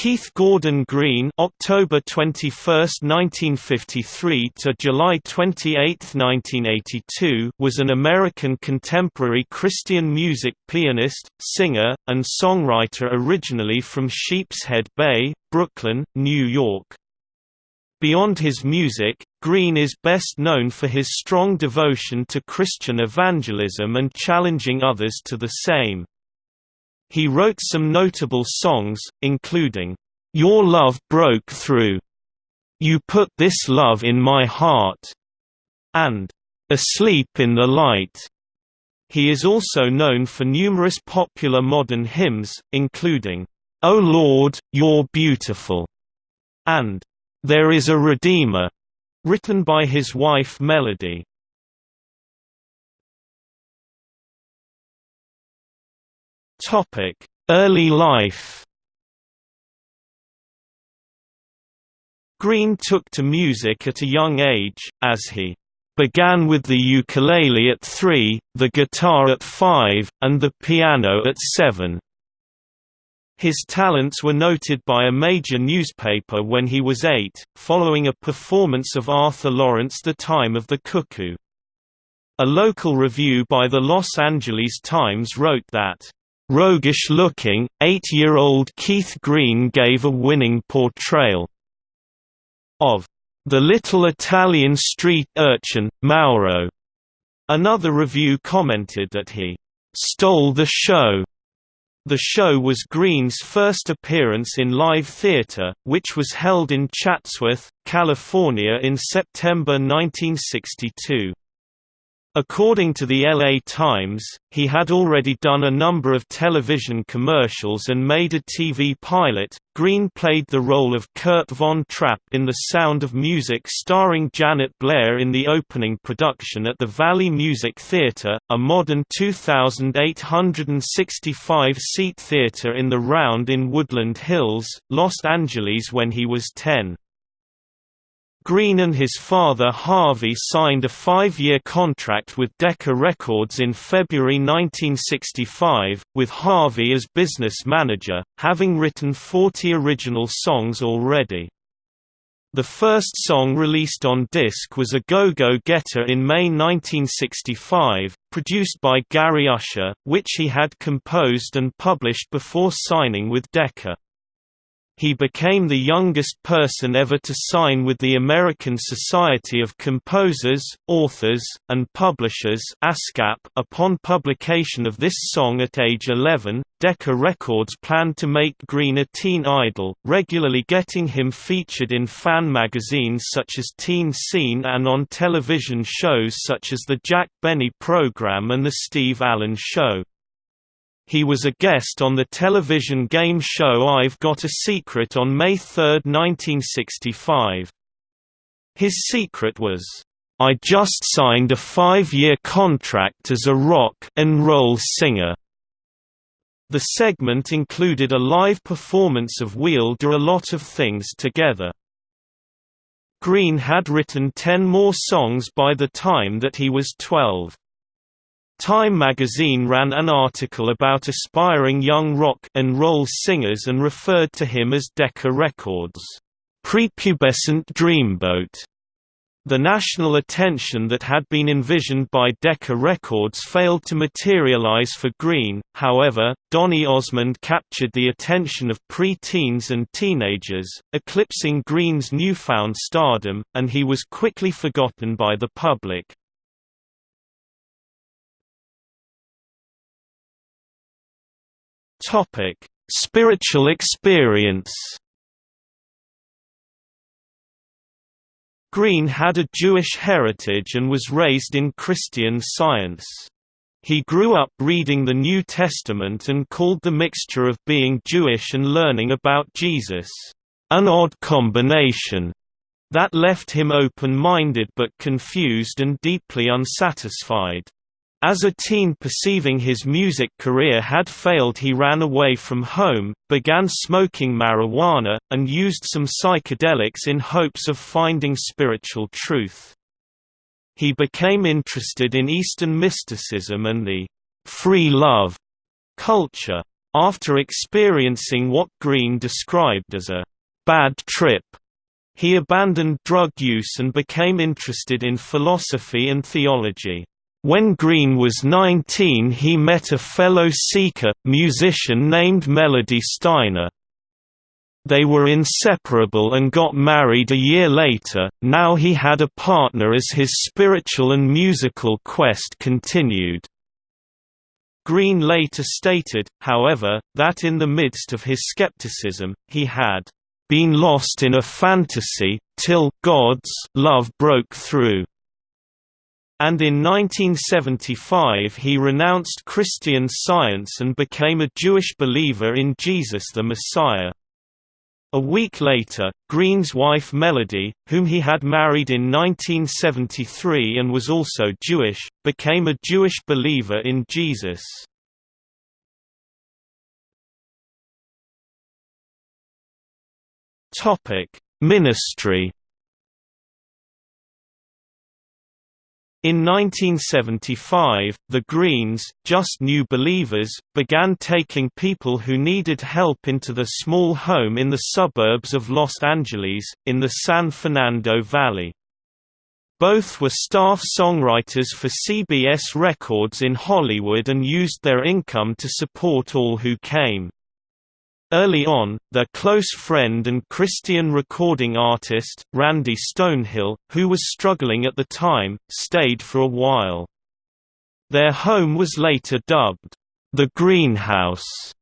Keith Gordon Green (October 21, 1953 to July 28, 1982) was an American contemporary Christian music pianist, singer, and songwriter originally from Sheepshead Bay, Brooklyn, New York. Beyond his music, Green is best known for his strong devotion to Christian evangelism and challenging others to the same. He wrote some notable songs, including, "'Your Love Broke Through'", "'You Put This Love in My Heart'", and "'Asleep in the Light'". He is also known for numerous popular modern hymns, including, "'O Lord, You're Beautiful' and "'There Is a Redeemer' written by his wife Melody. Topic: Early life. Green took to music at a young age, as he began with the ukulele at three, the guitar at five, and the piano at seven. His talents were noted by a major newspaper when he was eight, following a performance of Arthur Laurents' The Time of the Cuckoo. A local review by the Los Angeles Times wrote that, Roguish-looking, eight-year-old Keith Green gave a winning portrayal of the little Italian street urchin, Mauro. Another review commented that he stole the show. The show was Green's first appearance in live theater, which was held in Chatsworth, California in September 1962. According to the LA Times, he had already done a number of television commercials and made a TV pilot. Green played the role of Kurt Von Trapp in The Sound of Music starring Janet Blair in the opening production at the Valley Music Theatre, a modern 2,865-seat theatre in the Round in Woodland Hills, Los Angeles when he was 10. Green and his father Harvey signed a five-year contract with Decca Records in February 1965, with Harvey as business manager, having written 40 original songs already. The first song released on disc was A Go-Go Getter in May 1965, produced by Gary Usher, which he had composed and published before signing with Decca. He became the youngest person ever to sign with the American Society of Composers, Authors, and Publishers ASCAP. .Upon publication of this song at age 11, Decca Records planned to make Green a teen idol, regularly getting him featured in fan magazines such as Teen Scene and on television shows such as The Jack Benny Program and The Steve Allen Show. He was a guest on the television game show I've Got a Secret on May 3, 1965. His secret was, "...I just signed a five-year contract as a rock and roll singer." The segment included a live performance of We'll Do a Lot of Things Together. Green had written ten more songs by the time that he was 12. Time magazine ran an article about aspiring young rock and roll singers and referred to him as Decca Records' prepubescent dreamboat. The national attention that had been envisioned by Decca Records failed to materialize for Green, however, Donny Osmond captured the attention of pre-teens and teenagers, eclipsing Green's newfound stardom, and he was quickly forgotten by the public. Topic: Spiritual experience. Green had a Jewish heritage and was raised in Christian Science. He grew up reading the New Testament and called the mixture of being Jewish and learning about Jesus, an odd combination that left him open-minded but confused and deeply unsatisfied. As a teen perceiving his music career had failed he ran away from home, began smoking marijuana, and used some psychedelics in hopes of finding spiritual truth. He became interested in Eastern mysticism and the «free love» culture. After experiencing what Green described as a bad trip, he abandoned drug use and became interested in philosophy and theology. When Green was 19 he met a fellow seeker, musician named Melody Steiner. They were inseparable and got married a year later, now he had a partner as his spiritual and musical quest continued. Green later stated, however, that in the midst of his skepticism, he had been lost in a fantasy, till God's love broke through. And in 1975 he renounced Christian Science and became a Jewish believer in Jesus the Messiah. A week later, Green's wife Melody, whom he had married in 1973 and was also Jewish, became a Jewish believer in Jesus. Ministry In 1975, the Greens, just new believers, began taking people who needed help into the small home in the suburbs of Los Angeles, in the San Fernando Valley. Both were staff songwriters for CBS Records in Hollywood and used their income to support all who came. Early on, their close friend and Christian recording artist, Randy Stonehill, who was struggling at the time, stayed for a while. Their home was later dubbed, the Greenhouse,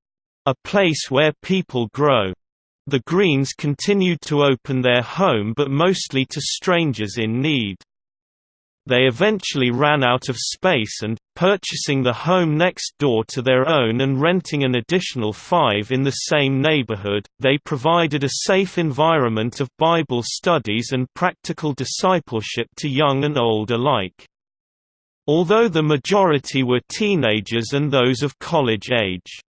a place where people grow. The Greens continued to open their home but mostly to strangers in need. They eventually ran out of space and, purchasing the home next door to their own and renting an additional five in the same neighborhood, they provided a safe environment of Bible studies and practical discipleship to young and old alike. Although the majority were teenagers and those of college age.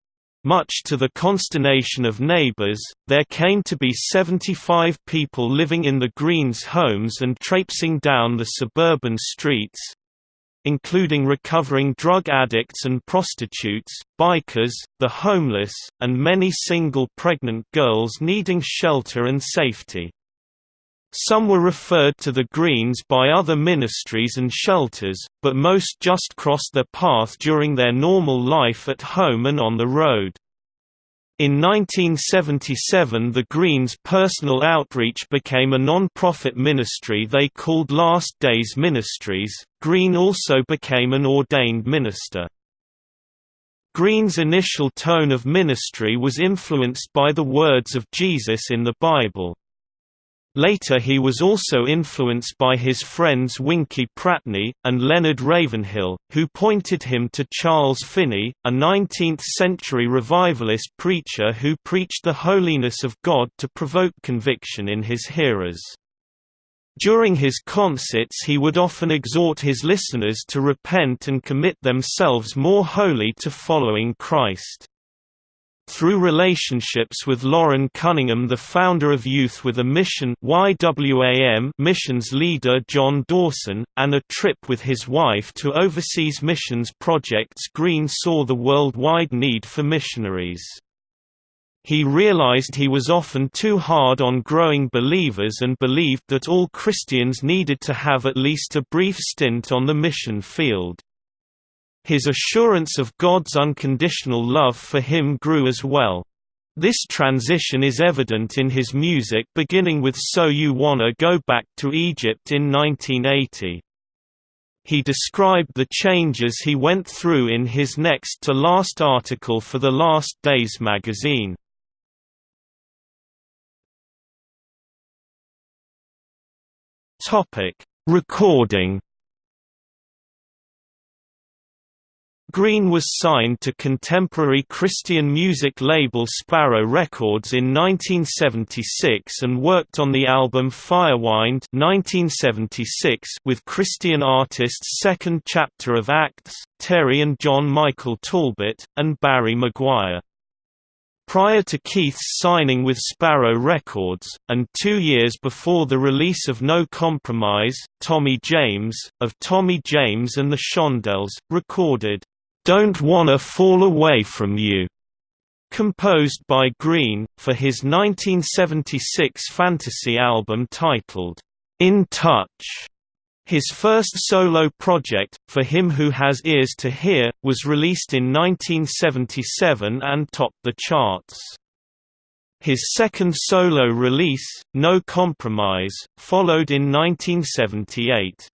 Much to the consternation of neighbors, there came to be 75 people living in the Greens' homes and traipsing down the suburban streets including recovering drug addicts and prostitutes, bikers, the homeless, and many single pregnant girls needing shelter and safety. Some were referred to the Greens by other ministries and shelters, but most just crossed their path during their normal life at home and on the road. In 1977 the Greens' personal outreach became a non-profit ministry they called Last Days Ministries. Green also became an ordained minister. Green's initial tone of ministry was influenced by the words of Jesus in the Bible. Later he was also influenced by his friends Winkie Pratney, and Leonard Ravenhill, who pointed him to Charles Finney, a 19th-century revivalist preacher who preached the holiness of God to provoke conviction in his hearers. During his concerts he would often exhort his listeners to repent and commit themselves more wholly to following Christ. Through relationships with Loren Cunningham the founder of Youth with a Mission YWAM missions leader John Dawson, and a trip with his wife to overseas missions projects Green saw the worldwide need for missionaries. He realized he was often too hard on growing believers and believed that all Christians needed to have at least a brief stint on the mission field. His assurance of God's unconditional love for him grew as well. This transition is evident in his music beginning with So You Wanna Go Back to Egypt in 1980. He described the changes he went through in his next to last article for the Last Days magazine. Recording Green was signed to contemporary Christian music label Sparrow Records in 1976 and worked on the album Firewind 1976 with Christian artists Second Chapter of Acts, Terry and John Michael Talbot, and Barry McGuire. Prior to Keith's signing with Sparrow Records, and two years before the release of No Compromise, Tommy James, of Tommy James and the Shondells, recorded don't wanna fall away from you. composed by Green, for his 1976 fantasy album titled, In Touch. His first solo project, For Him Who Has Ears to Hear, was released in 1977 and topped the charts. His second solo release, No Compromise, followed in 1978.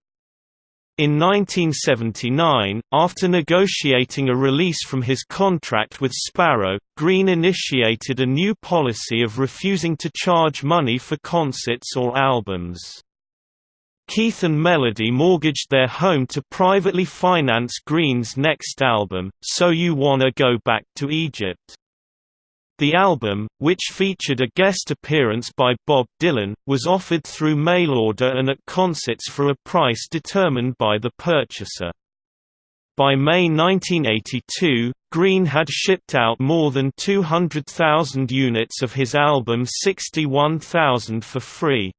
In 1979, after negotiating a release from his contract with Sparrow, Green initiated a new policy of refusing to charge money for concerts or albums. Keith and Melody mortgaged their home to privately finance Green's next album, So You Wanna Go Back to Egypt. The album, which featured a guest appearance by Bob Dylan, was offered through mail order and at concerts for a price determined by the purchaser. By May 1982, Green had shipped out more than 200,000 units of his album 61,000 for free.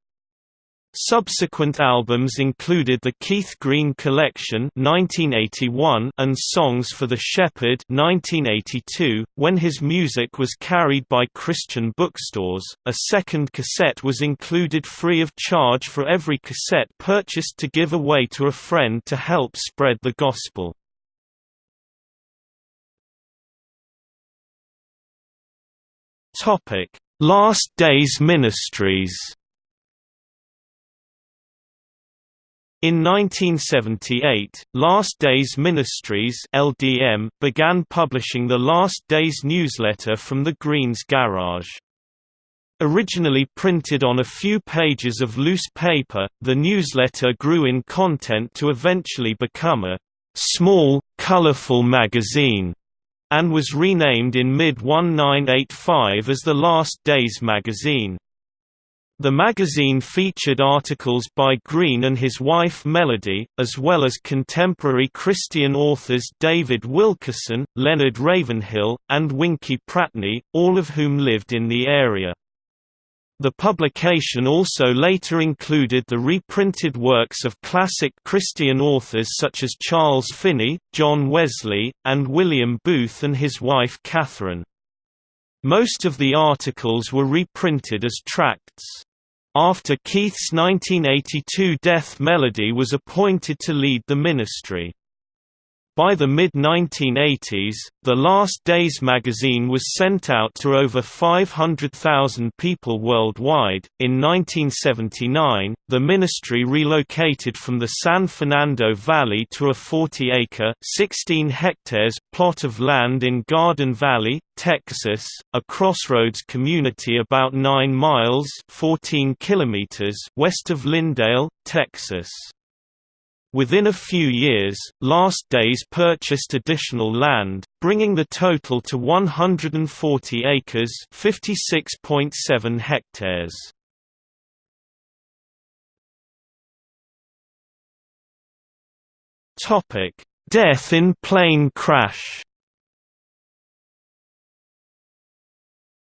Subsequent albums included the Keith Green Collection (1981) and Songs for the Shepherd (1982). When his music was carried by Christian bookstores, a second cassette was included free of charge for every cassette purchased to give away to a friend to help spread the gospel. Topic: Last Days Ministries. In 1978, Last Days Ministries (LDM) began publishing the Last Days newsletter from the Greens Garage. Originally printed on a few pages of loose paper, the newsletter grew in content to eventually become a small, colorful magazine, and was renamed in mid-1985 as the Last Days magazine. The magazine featured articles by Green and his wife Melody, as well as contemporary Christian authors David Wilkerson, Leonard Ravenhill, and Winkie Pratney, all of whom lived in the area. The publication also later included the reprinted works of classic Christian authors such as Charles Finney, John Wesley, and William Booth and his wife Catherine. Most of the articles were reprinted as tracts. After Keith's 1982 death Melody was appointed to lead the ministry. By the mid-1980s, the Last Days magazine was sent out to over 500,000 people worldwide. In 1979, the ministry relocated from the San Fernando Valley to a 40-acre (16 hectares) plot of land in Garden Valley, Texas, a crossroads community about 9 miles (14 kilometers) west of Lindale, Texas. Within a few years, Last Days purchased additional land, bringing the total to 140 acres 56.7 hectares. Death in plane crash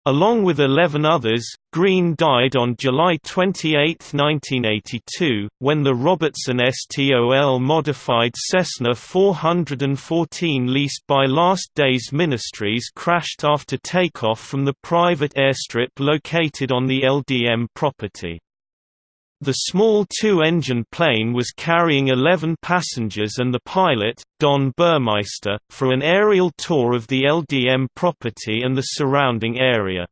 Along with 11 others, Green died on July 28, 1982, when the Robertson STOL modified Cessna 414 leased by Last Days Ministries crashed after takeoff from the private airstrip located on the LDM property. The small two-engine plane was carrying 11 passengers and the pilot, Don Burmeister, for an aerial tour of the LDM property and the surrounding area.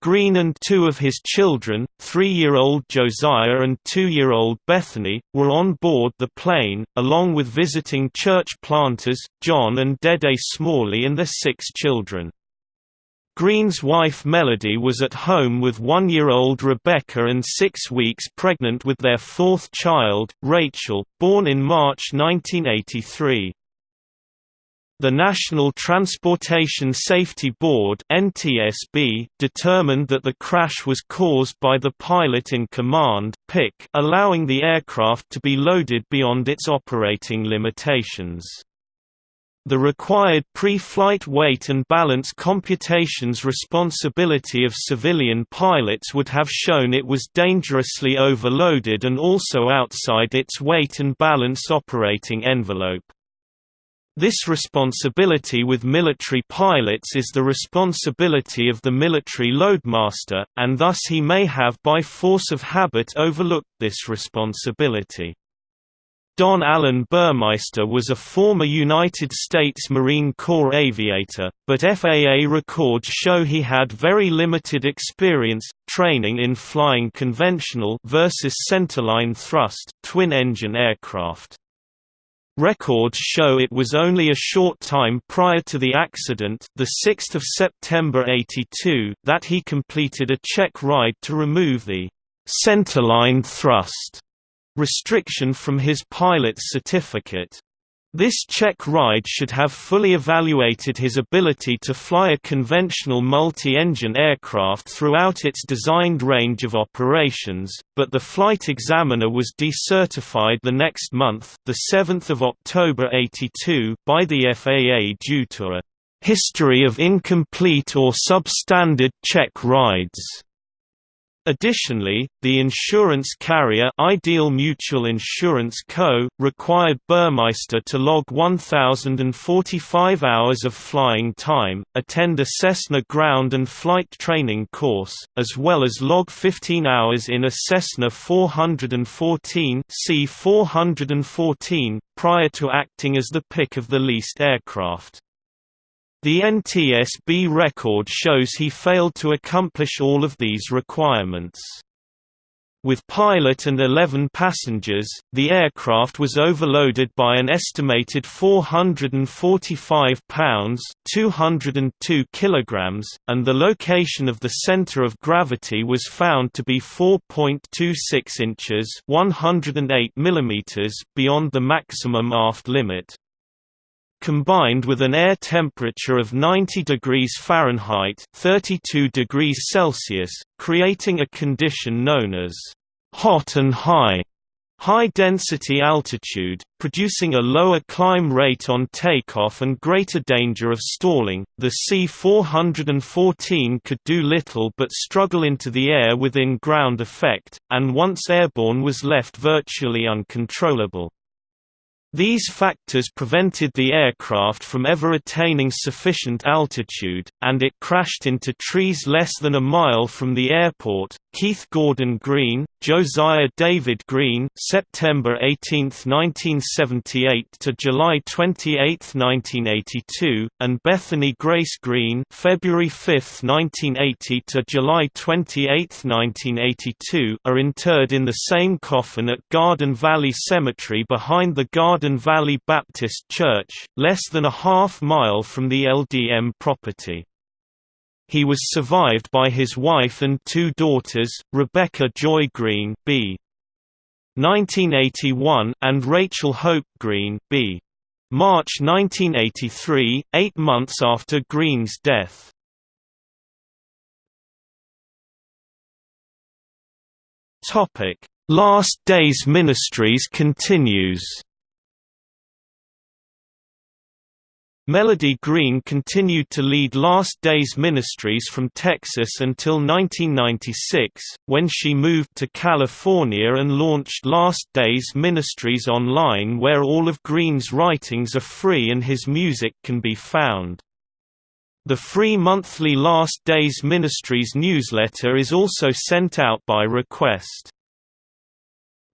Green and two of his children, three-year-old Josiah and two-year-old Bethany, were on board the plane, along with visiting church planters, John and Dede Smalley and their six children. Green's wife Melody was at home with one-year-old Rebecca and six weeks pregnant with their fourth child, Rachel, born in March 1983. The National Transportation Safety Board (NTSB) determined that the crash was caused by the pilot in command (PIC), allowing the aircraft to be loaded beyond its operating limitations. The required pre-flight weight and balance computations responsibility of civilian pilots would have shown it was dangerously overloaded and also outside its weight and balance operating envelope. This responsibility with military pilots is the responsibility of the military loadmaster, and thus he may have by force of habit overlooked this responsibility. Don Allen Burmeister was a former United States Marine Corps aviator, but FAA records show he had very limited experience, training in flying conventional versus centerline thrust twin-engine aircraft. Records show it was only a short time prior to the accident the 6th of September 82 that he completed a check ride to remove the «centerline thrust» restriction from his pilot's certificate. This check ride should have fully evaluated his ability to fly a conventional multi-engine aircraft throughout its designed range of operations, but the flight examiner was decertified the next month, the 7th of October 82, by the FAA due to a history of incomplete or substandard check rides. Additionally, the insurance carrier Ideal Mutual Insurance Co. required Burmeister to log 1,045 hours of flying time, attend a Cessna ground and flight training course, as well as log 15 hours in a Cessna 414 C414, prior to acting as the pick of the leased aircraft. The NTSB record shows he failed to accomplish all of these requirements. With pilot and 11 passengers, the aircraft was overloaded by an estimated 445 pounds (202 kilograms), and the location of the center of gravity was found to be 4.26 inches (108 millimeters) beyond the maximum aft limit combined with an air temperature of 90 degrees Fahrenheit 32 degrees Celsius, creating a condition known as hot and high high-density altitude, producing a lower climb rate on takeoff and greater danger of stalling. The C-414 could do little but struggle into the air within ground effect, and once airborne was left virtually uncontrollable. These factors prevented the aircraft from ever attaining sufficient altitude, and it crashed into trees less than a mile from the airport. Keith Gordon Green, Josiah David Green, September 18, 1978 to July 28, 1982, and Bethany Grace Green, February 5, 1980 to July 28, 1982, are interred in the same coffin at Garden Valley Cemetery behind the Garden Valley Baptist Church, less than a half mile from the LDM property. He was survived by his wife and two daughters, Rebecca Joy Green B. 1981 and Rachel Hope Green B. March 1983, eight months after Green's death. Last Days Ministries continues Melody Green continued to lead Last Days Ministries from Texas until 1996, when she moved to California and launched Last Days Ministries online where all of Green's writings are free and his music can be found. The free monthly Last Days Ministries newsletter is also sent out by request.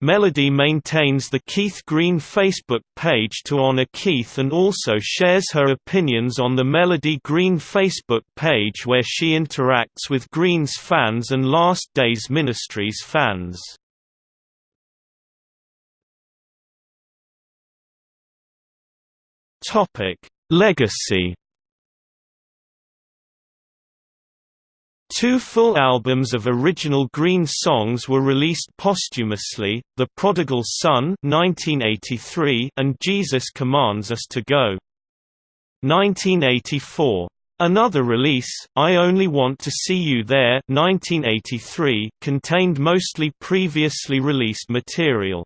Melody maintains the Keith Green Facebook page to honor Keith and also shares her opinions on the Melody Green Facebook page where she interacts with Green's fans and Last Days Ministries fans. Legacy Two full albums of original Green songs were released posthumously, The Prodigal Son 1983 and Jesus Commands Us to Go. 1984. Another release, I Only Want to See You There 1983, contained mostly previously released material.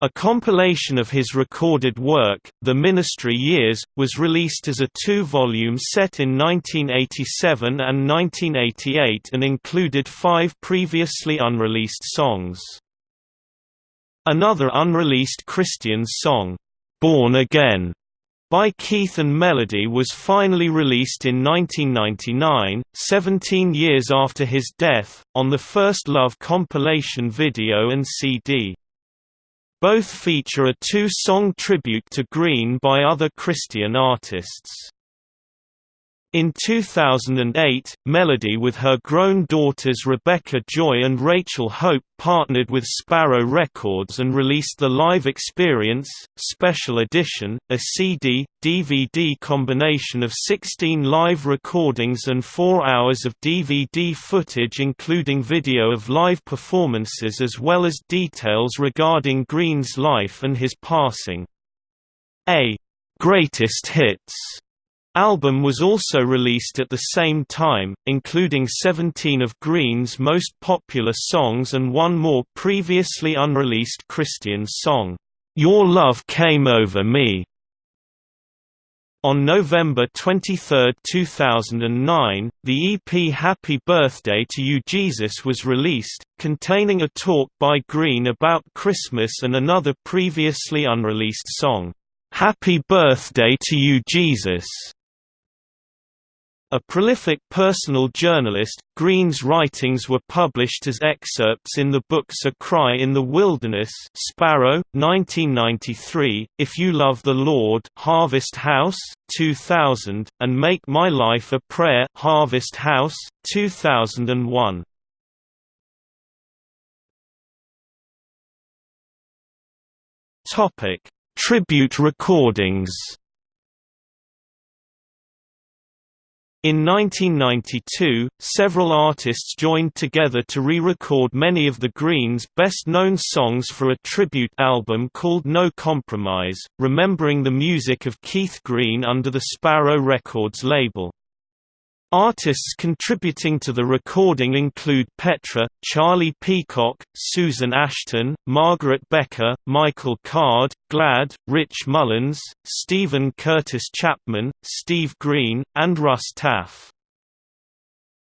A compilation of his recorded work, The Ministry Years, was released as a two-volume set in 1987 and 1988 and included five previously unreleased songs. Another unreleased Christian song, "'Born Again' by Keith and Melody was finally released in 1999, 17 years after his death, on the First Love compilation video and CD. Both feature a two-song tribute to Green by other Christian artists. In 2008, Melody with her grown daughters Rebecca Joy and Rachel Hope partnered with Sparrow Records and released the Live Experience, Special Edition, a CD, DVD combination of 16 live recordings and 4 hours of DVD footage including video of live performances as well as details regarding Green's life and his passing. A «Greatest Hits» album was also released at the same time, including 17 of Green's most popular songs and one more previously unreleased Christian song, "'Your Love Came Over Me". On November 23, 2009, the EP Happy Birthday to You Jesus was released, containing a talk by Green about Christmas and another previously unreleased song, "'Happy Birthday to You Jesus' A prolific personal journalist, Green's writings were published as excerpts in the books A Cry in the Wilderness Sparrow, 1993, If You Love the Lord Harvest House, 2000, and Make My Life a Prayer Harvest House, 2001. Tribute recordings In 1992, several artists joined together to re-record many of the Greens' best-known songs for a tribute album called No Compromise, remembering the music of Keith Green under the Sparrow Records label. Artists contributing to the recording include Petra, Charlie Peacock, Susan Ashton, Margaret Becker, Michael Card, Glad, Rich Mullins, Steven Curtis Chapman, Steve Green, and Russ Taff.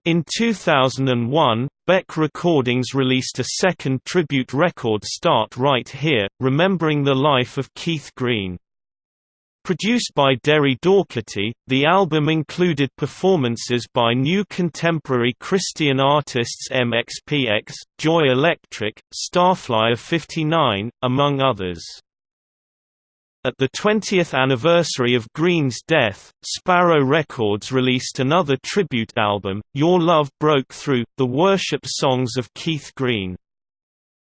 In 2001, Beck Recordings released a second tribute record Start Right Here, remembering the life of Keith Green. Produced by Derri Daugherty, the album included performances by new contemporary Christian artists MXPX, Joy Electric, Starflyer 59, among others. At the 20th anniversary of Green's death, Sparrow Records released another tribute album, Your Love Broke Through, the worship songs of Keith Green.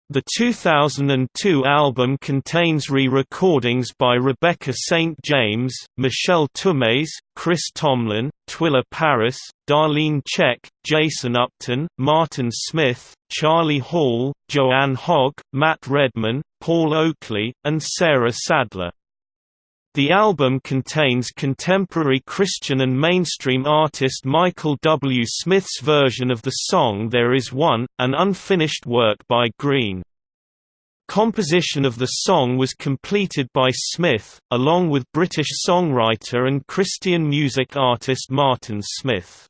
The 2002 album contains re-recordings by Rebecca St. James, Michelle Tumes, Chris Tomlin, Twila Paris, Darlene Zschech, Jason Upton, Martin Smith, Charlie Hall, Joanne Hogg, Matt Redman, Paul Oakley, and Sarah Sadler. The album contains contemporary Christian and mainstream artist Michael W. Smith's version of the song There Is One, an unfinished work by Green. Composition of the song was completed by Smith, along with British songwriter and Christian music artist Martin Smith.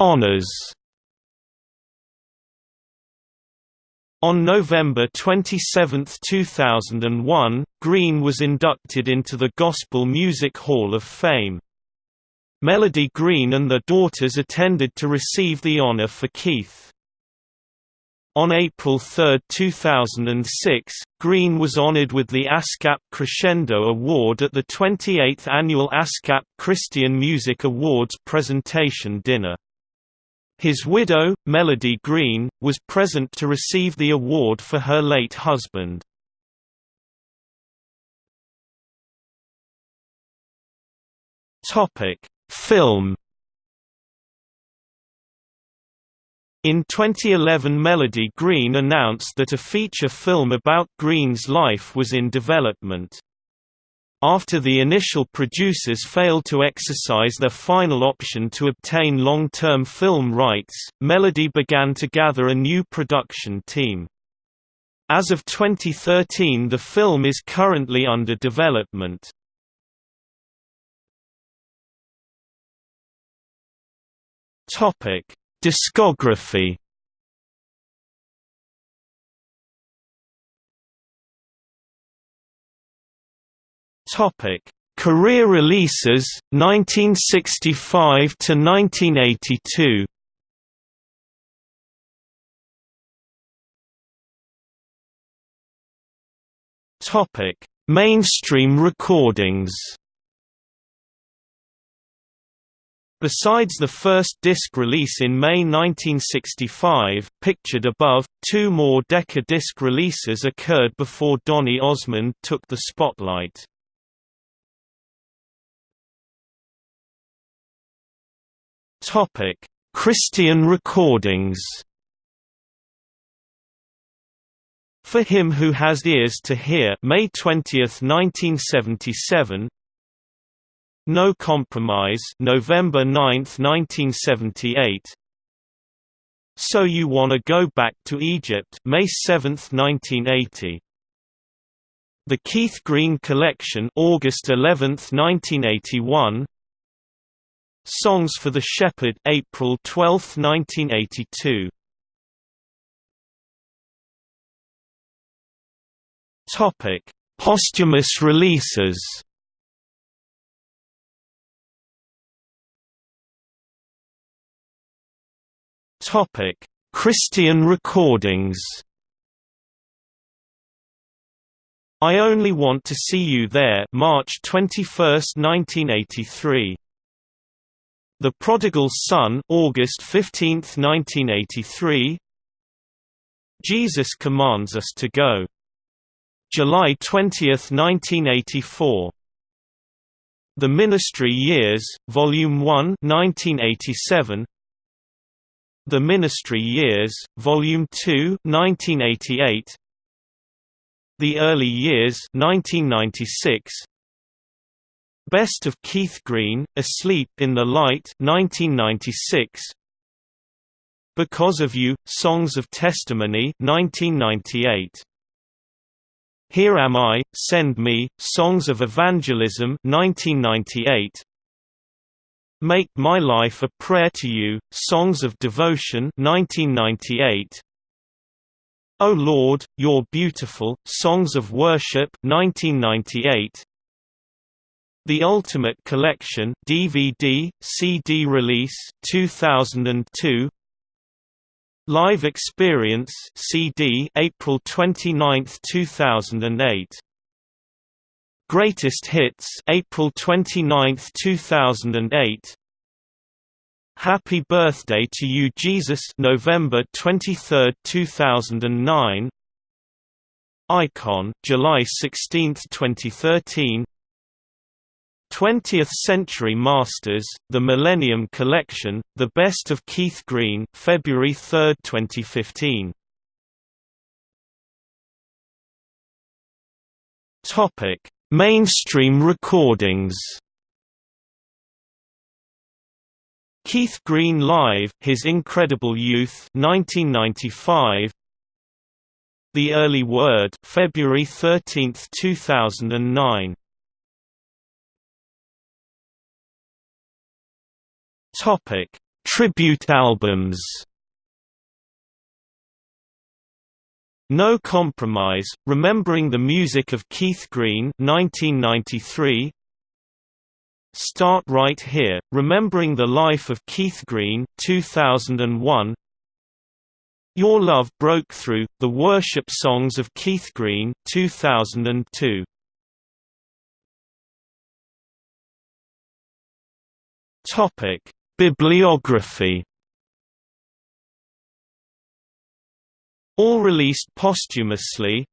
Honours On November 27, 2001, Green was inducted into the Gospel Music Hall of Fame. Melody Green and their daughters attended to receive the honor for Keith. On April 3, 2006, Green was honored with the ASCAP Crescendo Award at the 28th annual ASCAP Christian Music Awards presentation dinner. His widow, Melody Green, was present to receive the award for her late husband. Film In 2011 Melody Green announced that a feature film about Green's life was in development. After the initial producers failed to exercise their final option to obtain long-term film rights, Melody began to gather a new production team. As of 2013 the film is currently under development. Discography Topic: Career releases 1965 to 1982. Topic: Mainstream recordings. Besides the first disc release in May 1965, pictured above, two more Decca disc releases occurred before Donny Osmond took the spotlight. Christian recordings. For Him Who Has Ears to Hear May 20, 1977 No Compromise November 9, 1978 So You Wanna Go Back to Egypt May 7, 1980 The Keith Green Collection August 11, 1981 Songs for the Shepherd April 12, 1982 Topic: Posthumous releases. Topic: Christian recordings. I Only Want to See You There March 21, 1983. The Prodigal Son August 15, 1983. Jesus Commands Us to Go July 20, 1984. The Ministry Years, Volume 1 1987. The Ministry Years, Volume 2 1988. The Early Years 1996. Best of Keith Green, Asleep in the Light 1996. Because of You, Songs of Testimony 1998. Here Am I, Send Me, Songs of Evangelism 1998. Make My Life a Prayer to You, Songs of Devotion 1998. O Lord, You're Beautiful, Songs of Worship 1998. The Ultimate Collection DVD, CD release 2002 Live Experience CD April 29, 2008 Greatest Hits April 29, 2008 Happy Birthday to You Jesus November 23, 2009 Icon July 16, 2013 20th Century Masters, The Millennium Collection, The Best of Keith Green February 3, 2015. Mainstream recordings. Keith Green Live His Incredible Youth 1995 The Early Word February 13, 2009 Topic: Tribute albums. No Compromise, Remembering the Music of Keith Green 1993. Start Right Here, Remembering the Life of Keith Green 2001. Your Love Broke Through, The Worship Songs of Keith Green 2002. Topic Bibliography. All released posthumously.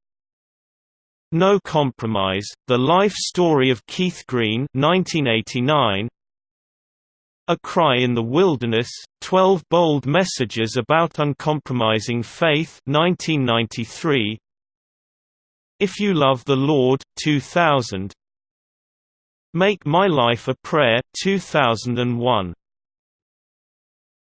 No Compromise, The Life Story of Keith Green 1989, A Cry in the Wilderness, Twelve Bold Messages About Uncompromising Faith 1993, If You Love the Lord 2000, Make My Life a Prayer 2001